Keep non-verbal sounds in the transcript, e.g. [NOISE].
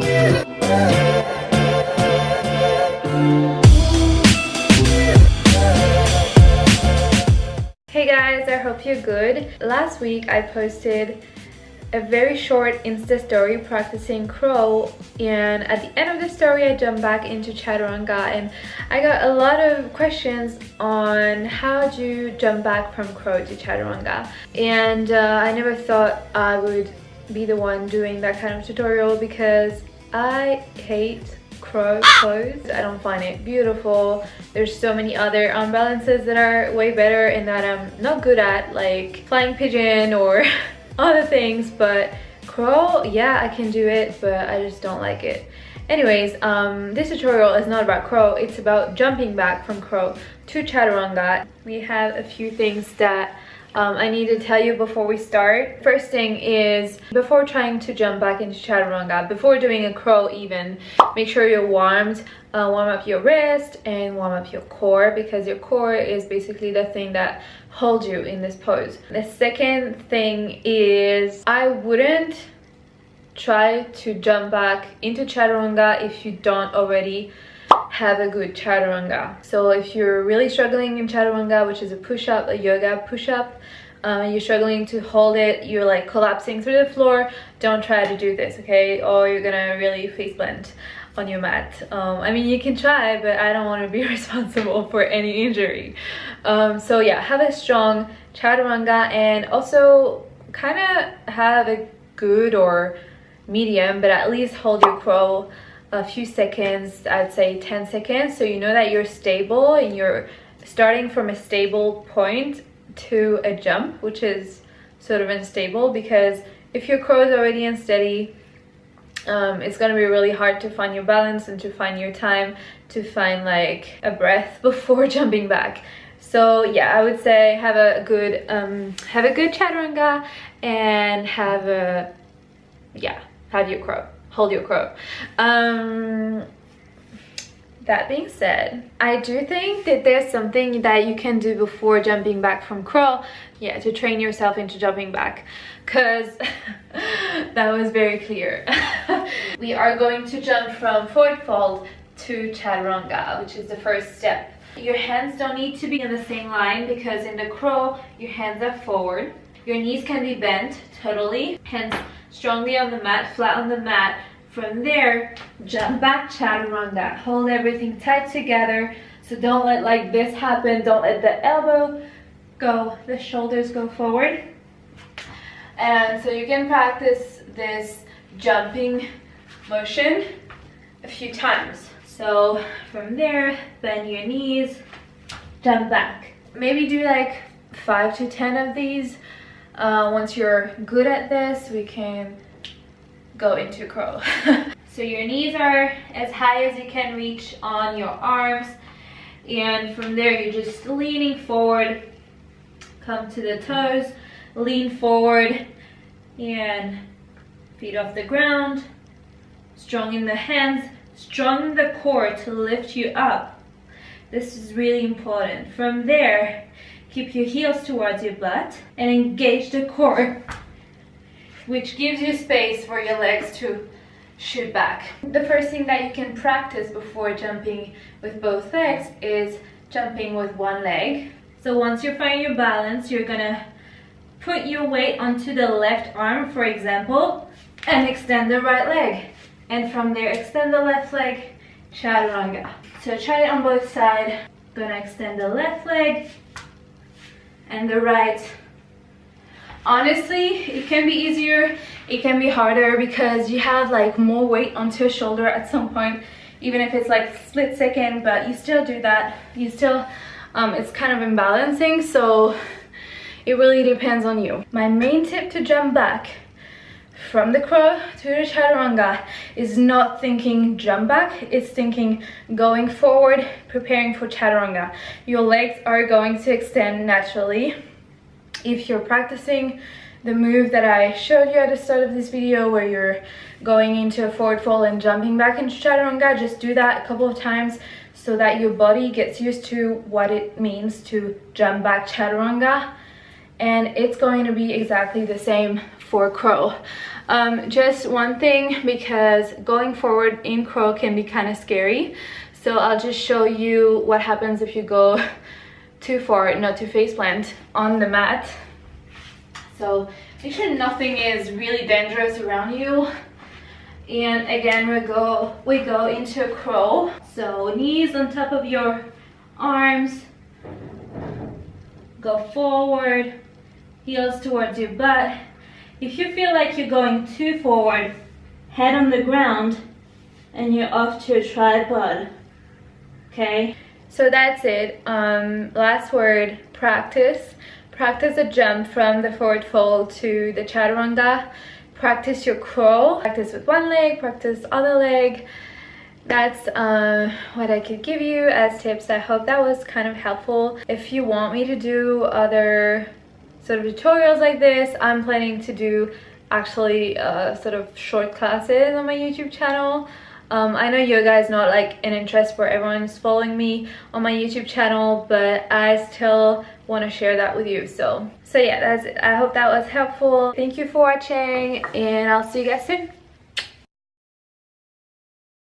Hey guys, I hope you're good. Last week I posted a very short Insta story practicing crow and at the end of the story I jumped back into chaturanga and I got a lot of questions on how do you jump back from crow to chaturanga and uh, I never thought I would be the one doing that kind of tutorial because I hate crow pose. I don't find it beautiful. There's so many other arm balances that are way better and that I'm not good at like flying pigeon or [LAUGHS] other things but crow yeah I can do it but I just don't like it anyways um this tutorial is not about crow it's about jumping back from crow to chaturanga we have a few things that um, I need to tell you before we start. First thing is, before trying to jump back into Chaturanga, before doing a crow even, make sure you're warmed. Uh, warm up your wrist and warm up your core because your core is basically the thing that holds you in this pose. The second thing is, I wouldn't try to jump back into Chaturanga if you don't already have a good chaturanga. So if you're really struggling in chaturanga, which is a push-up, a yoga push-up, uh, you're struggling to hold it, you're like collapsing through the floor, don't try to do this, okay? Or you're gonna really face plant on your mat. Um, I mean, you can try, but I don't want to be [LAUGHS] responsible for any injury. Um, so yeah, have a strong chaturanga and also kind of have a good or medium, but at least hold your crow a few seconds i'd say 10 seconds. So you know that you're stable and you're starting from a stable point to a jump which is sort of unstable because if your crow is already unsteady um, it's gonna be really hard to find your balance and to find your time to find like a breath [LAUGHS] before jumping back. So yeah i would say have a good um, have a good chaturanga and have a yeah have your crow hold your crow. Um, that being said, I do think that there's something that you can do before jumping back from crow, yeah, to train yourself into jumping back, because [LAUGHS] that was very clear. [LAUGHS] we are going to jump from forward fold to chaturanga, which is the first step. Your hands don't need to be in the same line because in the crow, your hands are forward. Your knees can be bent totally, hands strongly on the mat, flat on the mat, from there, jump back chaturanga. Hold everything tight together. So don't let like this happen. Don't let the elbow go, the shoulders go forward. And so you can practice this jumping motion a few times. So from there, bend your knees, jump back. Maybe do like five to 10 of these. Uh, once you're good at this, we can go into crow. [LAUGHS] so your knees are as high as you can reach on your arms. And from there, you're just leaning forward. Come to the toes, lean forward, and feet off the ground. Strong in the hands, strong in the core to lift you up. This is really important. From there, keep your heels towards your butt and engage the core which gives you space for your legs to shoot back. The first thing that you can practice before jumping with both legs is jumping with one leg. So once you find your balance, you're gonna put your weight onto the left arm, for example, and extend the right leg. And from there, extend the left leg, chaturanga. So try it on both sides. Gonna extend the left leg and the right. Honestly it can be easier it can be harder because you have like more weight onto your shoulder at some point even if it's like split second but you still do that. You still um, it's kind of imbalancing so it really depends on you. My main tip to jump back from the crow to the chaturanga is not thinking jump back it's thinking going forward preparing for chaturanga. Your legs are going to extend naturally. If you're practicing the move that I showed you at the start of this video where you're going into a forward fold and jumping back into chaturanga, just do that a couple of times so that your body gets used to what it means to jump back chaturanga. And it's going to be exactly the same for crow. Um, just one thing because going forward in crow can be kind of scary so I'll just show you what happens if you go [LAUGHS] too far not to face plant on the mat So make sure nothing is really dangerous around you. And again, we go we go into a crow. So knees on top of your arms. Go forward, heels towards your butt. If you feel like you're going too forward, head on the ground and you're off to a tripod. Okay? So that's it. Um, last word, practice. Practice a jump from the forward fold to the chaturanga practice your crow. practice with one leg practice other leg that's uh, what I could give you as tips. I hope that was kind of helpful. If you want me to do other sort of tutorials like this, I'm planning to do actually uh, sort of short classes on my YouTube channel. Um, I know yoga is not like an interest for everyone's following me on my YouTube channel, but I still want to share that with you. So, so yeah, that's it. I hope that was helpful. Thank you for watching and I'll see you guys soon.